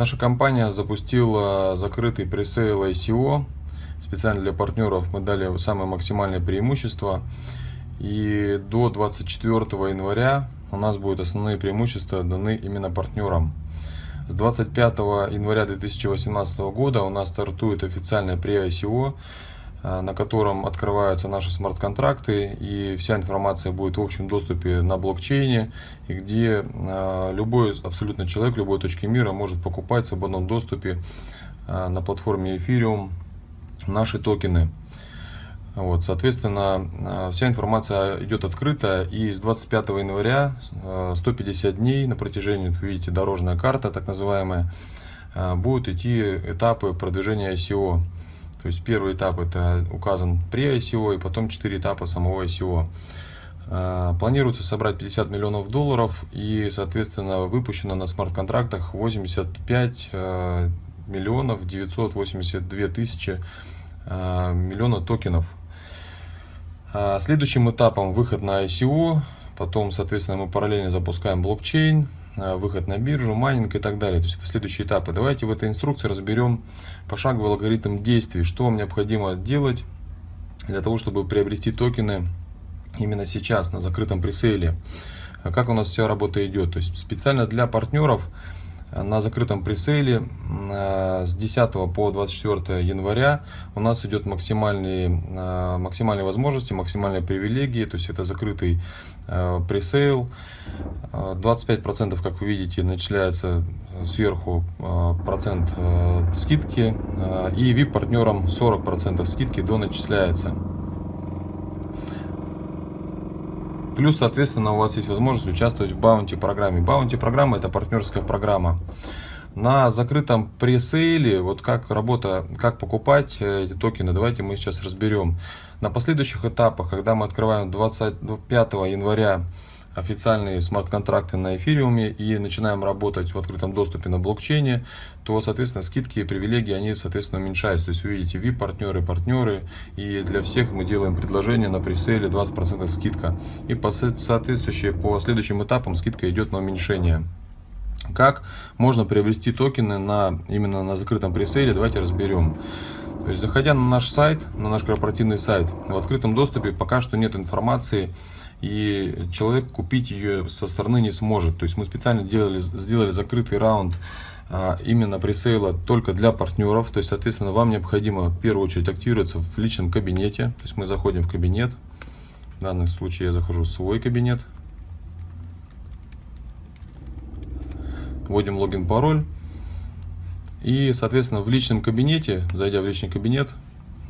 Наша компания запустила закрытый пресейл ICO. Специально для партнеров мы дали самое максимальное преимущество. И до 24 января у нас будут основные преимущества даны именно партнерам. С 25 января 2018 года у нас стартует официальное pre-ICO на котором открываются наши смарт-контракты, и вся информация будет в общем доступе на блокчейне, и где э, любой абсолютно человек любой точки мира может покупать в свободном доступе э, на платформе Ethereum наши токены. Вот, соответственно, вся информация идет открыто, и с 25 января 150 дней на протяжении, как видите, дорожная карта, так называемая, будут идти этапы продвижения ICO. То есть первый этап это указан при ICO и потом 4 этапа самого ICO. А, планируется собрать 50 миллионов долларов и, соответственно, выпущено на смарт-контрактах 85 а, миллионов 982 тысячи а, миллиона токенов. Следующим этапом выход на ICO, потом, соответственно, мы параллельно запускаем блокчейн, выход на биржу, майнинг и так далее. То есть это следующие этапы. Давайте в этой инструкции разберем пошаговый алгоритм действий, что вам необходимо делать для того, чтобы приобрести токены именно сейчас на закрытом пресейле. Как у нас вся работа идет. То есть специально для партнеров на закрытом пресейле э, с 10 по 24 января у нас идет максимальные, э, максимальные возможности, максимальные привилегии, то есть это закрытый э, пресейл. 25%, как вы видите, начисляется сверху процент скидки и VIP-партнерам 40% скидки до начисляется. Плюс, соответственно, у вас есть возможность участвовать в баунти программе. Баунти программа это партнерская программа. На закрытом пресейле, вот как работа, как покупать э, эти токены, давайте мы сейчас разберем. На последующих этапах, когда мы открываем 25 января официальные смарт-контракты на эфириуме и начинаем работать в открытом доступе на блокчейне, то, соответственно, скидки и привилегии, они, соответственно, уменьшаются. То есть вы видите VIP-партнеры, партнеры, и для всех мы делаем предложение на пресейле 20% скидка. И по соответствующей, по следующим этапам скидка идет на уменьшение. Как можно приобрести токены на, именно на закрытом пресейле, давайте разберем. То есть, заходя на наш сайт, на наш корпоративный сайт, в открытом доступе пока что нет информации и человек купить ее со стороны не сможет. То есть мы специально делали, сделали закрытый раунд а, именно пресейла только для партнеров. То есть, соответственно, вам необходимо в первую очередь активироваться в личном кабинете. То есть мы заходим в кабинет. В данном случае я захожу в свой кабинет. Вводим логин, пароль. И, соответственно, в личном кабинете, зайдя в личный кабинет,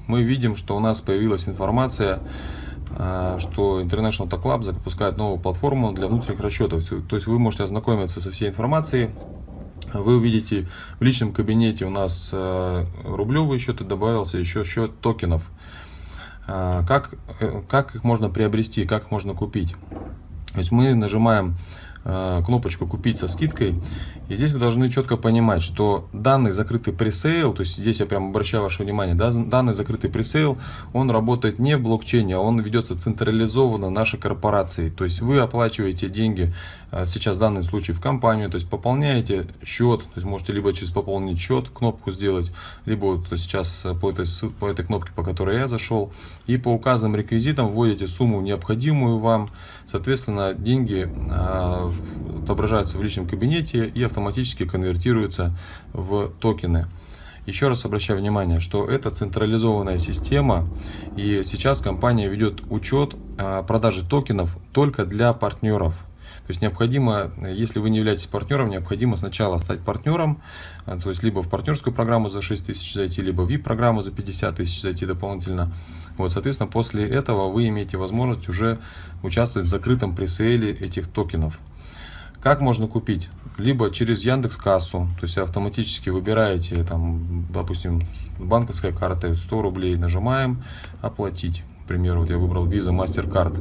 мы видим, что у нас появилась информация что International Talk Club запускает новую платформу для внутренних расчетов. То есть вы можете ознакомиться со всей информацией. Вы увидите в личном кабинете у нас а, рублевый счет добавился еще счет токенов. А, как, э, как их можно приобрести, как их можно купить? То есть мы нажимаем Э, кнопочку «Купить со скидкой». И здесь вы должны четко понимать, что данный закрытый пресейл, то есть здесь я прям обращаю ваше внимание, да, данный закрытый пресейл, он работает не в блокчейне, а он ведется централизованно нашей корпорацией. То есть вы оплачиваете деньги, э, сейчас в данном случае в компанию, то есть пополняете счет, то есть можете либо через пополнить счет кнопку сделать, либо вот сейчас по этой, по этой кнопке, по которой я зашел, и по указанным реквизитам вводите сумму необходимую вам, соответственно деньги э, отображаются в личном кабинете и автоматически конвертируются в токены. Еще раз обращаю внимание, что это централизованная система, и сейчас компания ведет учет а, продажи токенов только для партнеров. То есть необходимо, если вы не являетесь партнером, необходимо сначала стать партнером, а, то есть либо в партнерскую программу за 6 тысяч зайти, либо в VIP-программу за 50 тысяч зайти дополнительно. Вот, соответственно, после этого вы имеете возможность уже участвовать в закрытом пресейле этих токенов. Как можно купить? Либо через Яндекс Кассу, то есть автоматически выбираете, там, допустим, банковская карта 100 рублей, нажимаем оплатить. К примеру, вот я выбрал Visa MasterCard.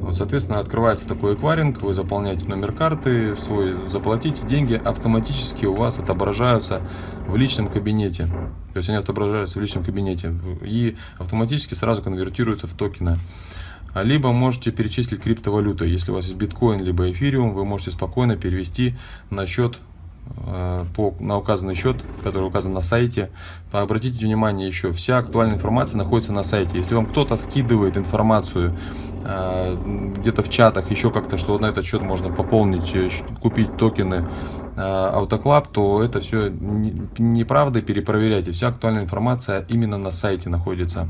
Вот, соответственно, открывается такой эквайринг, вы заполняете номер карты свой, заплатите, деньги автоматически у вас отображаются в личном кабинете. То есть они отображаются в личном кабинете и автоматически сразу конвертируются в токены. А либо можете перечислить криптовалютой. Если у вас есть биткоин, либо эфириум, вы можете спокойно перевести на счет э, по, на указанный счет, который указан на сайте. Обратите внимание еще, вся актуальная информация находится на сайте. Если вам кто-то скидывает информацию э, где-то в чатах, еще как-то, что на этот счет можно пополнить, купить токены Автоклаб, то это все неправда, перепроверяйте. Вся актуальная информация именно на сайте находится.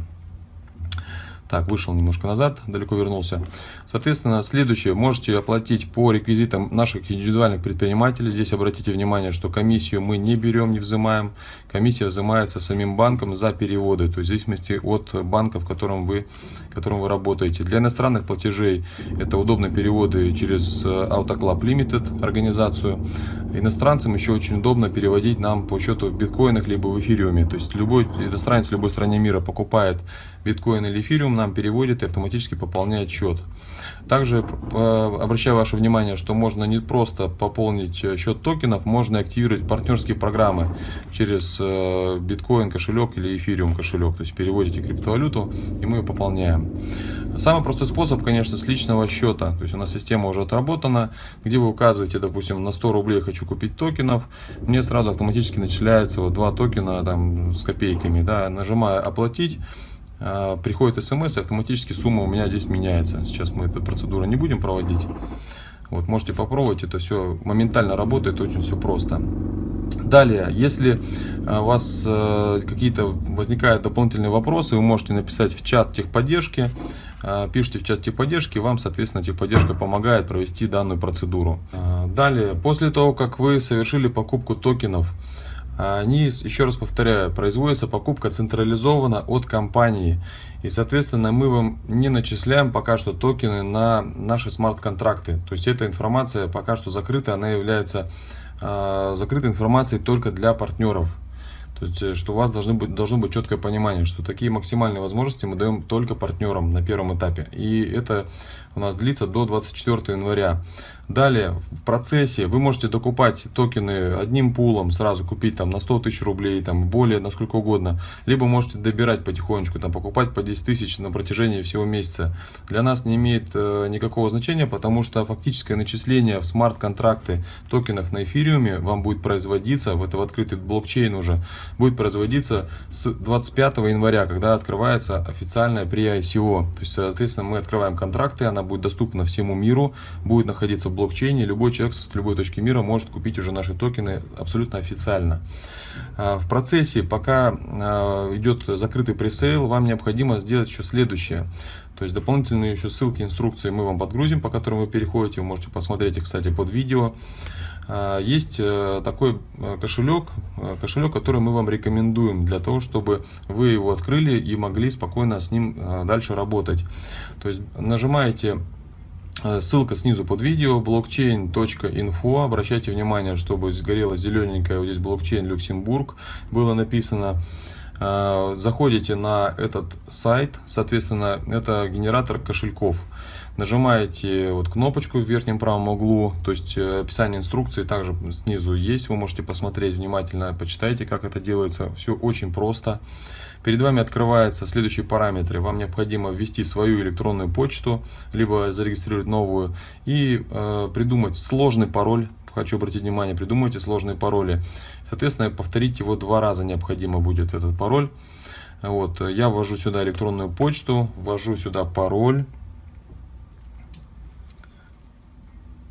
Так, вышел немножко назад, далеко вернулся. Соответственно, следующее. Можете оплатить по реквизитам наших индивидуальных предпринимателей. Здесь обратите внимание, что комиссию мы не берем, не взимаем. Комиссия взимается самим банком за переводы, то есть в зависимости от банка, в котором вы, в котором вы работаете. Для иностранных платежей это удобные переводы через э, AutoClub Limited организацию. Иностранцам еще очень удобно переводить нам по счету в биткоинах либо в эфириуме. То есть любой иностранец в любой стране мира покупает биткоин или эфириум, нам переводит и автоматически пополняет счет. Также обращаю ваше внимание, что можно не просто пополнить э, счет токенов, можно активировать партнерские программы через э, биткоин кошелек или эфириум кошелек. То есть переводите криптовалюту и мы ее пополняем. Самый простой способ, конечно, с личного счета. То есть у нас система уже отработана, где вы указываете, допустим, на 100 рублей хочу купить токенов, мне сразу автоматически начисляется вот два токена там с копейками, да, нажимаю оплатить, приходит смс, автоматически сумма у меня здесь меняется. Сейчас мы эту процедуру не будем проводить. Вот, можете попробовать, это все моментально работает, очень все просто. Далее, если а, у вас э, какие-то возникают дополнительные вопросы, вы можете написать в чат техподдержки, а, пишите в чат техподдержки, вам, соответственно, техподдержка помогает провести данную процедуру. Далее, после того, как вы совершили покупку токенов, они, еще раз повторяю, производится покупка централизованно от компании. И, соответственно, мы вам не начисляем пока что токены на наши смарт-контракты. То есть эта информация пока что закрыта, она является э, закрытой информацией только для партнеров. То есть, э, что у вас должно быть, должно быть четкое понимание, что такие максимальные возможности мы даем только партнерам на первом этапе. И это у нас длится до 24 января. Далее, в процессе вы можете докупать токены одним пулом, сразу купить там на 100 тысяч рублей, там более, на сколько угодно. Либо можете добирать потихонечку, там покупать по 10 тысяч на протяжении всего месяца. Для нас не имеет э, никакого значения, потому что фактическое начисление в смарт-контракты токенов на эфириуме вам будет производиться, в это в открытый блокчейн уже, будет производиться с 25 января, когда открывается официальная при ICO. То есть, соответственно, мы открываем контракты, она будет доступна всему миру, будет находиться блокчейне, любой человек с любой точки мира может купить уже наши токены абсолютно официально. А, в процессе, пока а, идет закрытый пресейл, вам необходимо сделать еще следующее. То есть дополнительные еще ссылки, инструкции мы вам подгрузим, по которым вы переходите. Вы можете посмотреть их, кстати, под видео. А, есть э, такой э, кошелек, э, кошелек, который мы вам рекомендуем для того, чтобы вы его открыли и могли спокойно с ним дальше работать. То есть нажимаете ссылка снизу под видео, blockchain.info. Обращайте внимание, чтобы сгорела зелененькая, вот здесь блокчейн Люксембург было написано. Э, заходите на этот сайт, соответственно, это генератор кошельков. Нажимаете вот кнопочку в верхнем правом углу, то есть э, описание инструкции также снизу есть, вы можете посмотреть внимательно, почитайте, как это делается. Все очень просто. Перед вами открываются следующие параметры. Вам необходимо ввести свою электронную почту, либо зарегистрировать новую и э, придумать сложный пароль. Хочу обратить внимание, придумайте сложные пароли. Соответственно, повторить его два раза необходимо будет этот пароль. Вот, я ввожу сюда электронную почту, ввожу сюда пароль.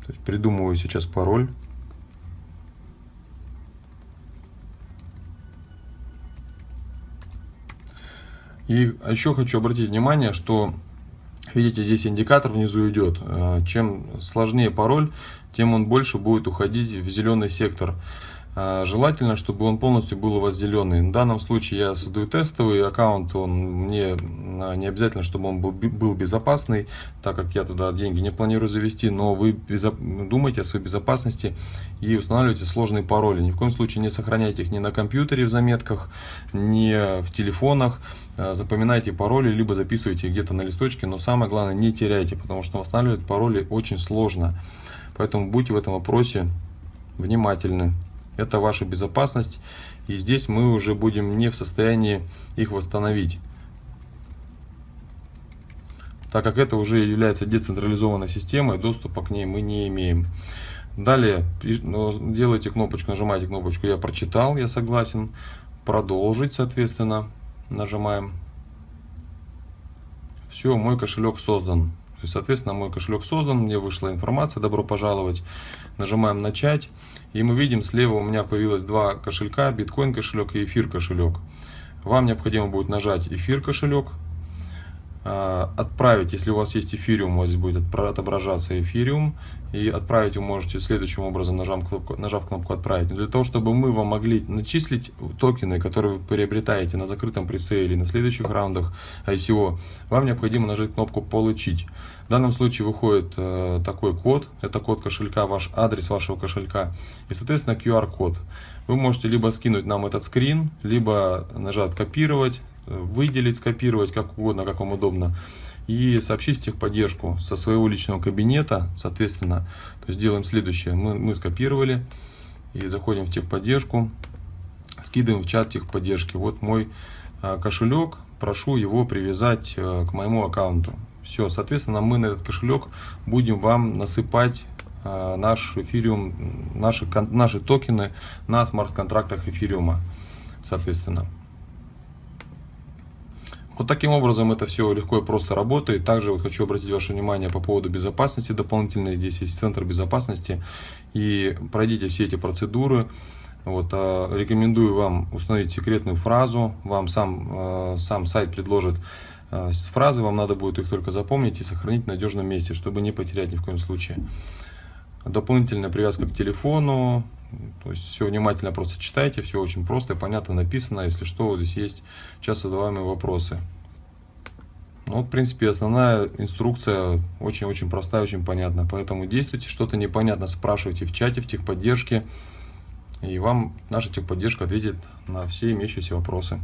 То есть придумываю сейчас пароль. И еще хочу обратить внимание, что видите, здесь индикатор внизу идет. Э, чем сложнее пароль, тем он больше будет уходить в зеленый сектор. А, желательно, чтобы он полностью был у вас зеленый. В данном случае я создаю тестовый аккаунт, он мне а, не обязательно, чтобы он был, был безопасный, так как я туда деньги не планирую завести, но вы думайте о своей безопасности и устанавливайте сложные пароли. Ни в коем случае не сохраняйте их ни на компьютере в заметках, ни в телефонах. А, запоминайте пароли, либо записывайте где-то на листочке, но самое главное не теряйте, потому что восстанавливать пароли очень сложно. Поэтому будьте в этом вопросе внимательны это ваша безопасность. И здесь мы уже будем не в состоянии их восстановить. Так как это уже является децентрализованной системой, доступа к ней мы не имеем. Далее ну, делаете кнопочку, нажимаете кнопочку «Я прочитал», «Я согласен», «Продолжить», соответственно, нажимаем. Все, мой кошелек создан. Есть, соответственно, мой кошелек создан, мне вышла информация, добро пожаловать. Нажимаем «Начать», и мы видим, слева у меня появилось два кошелька, биткоин кошелек и эфир кошелек. Вам необходимо будет нажать эфир кошелек, отправить, если у вас есть эфириум, у вас здесь будет отображаться эфириум, и отправить вы можете следующим образом, нажав кнопку, нажав кнопку «Отправить». Но для того, чтобы мы вам могли начислить токены, которые вы приобретаете на закрытом пресейле, на следующих раундах ICO, вам необходимо нажать кнопку «Получить». В данном случае выходит э, такой код, это код кошелька, ваш адрес вашего кошелька и, соответственно, QR-код. Вы можете либо скинуть нам этот скрин, либо нажать «Копировать», выделить, скопировать, как угодно, как вам удобно, и сообщить техподдержку со своего личного кабинета, соответственно, то есть делаем следующее, мы, мы скопировали и заходим в техподдержку, скидываем в чат техподдержки, вот мой а, кошелек, прошу его привязать а, к моему аккаунту. Все, соответственно, мы на этот кошелек будем вам насыпать а, наш эфириум, наши, наши токены на смарт-контрактах эфириума, соответственно. Вот таким образом это все легко и просто работает. Также вот хочу обратить ваше внимание по поводу безопасности дополнительной. Здесь есть центр безопасности. И пройдите все эти процедуры. Вот, а, рекомендую вам установить секретную фразу. Вам сам, а, сам сайт предложит а, фразы. Вам надо будет их только запомнить и сохранить в надежном месте, чтобы не потерять ни в коем случае. Дополнительная привязка к телефону. То есть все внимательно просто читайте, все очень просто и понятно написано. Если что, вот здесь есть часто задаваемые вопросы. Ну, вот, в принципе, основная инструкция очень-очень простая, очень понятна. Поэтому действуйте, что-то непонятно, спрашивайте в чате, в техподдержке. И вам наша техподдержка ответит на все имеющиеся вопросы.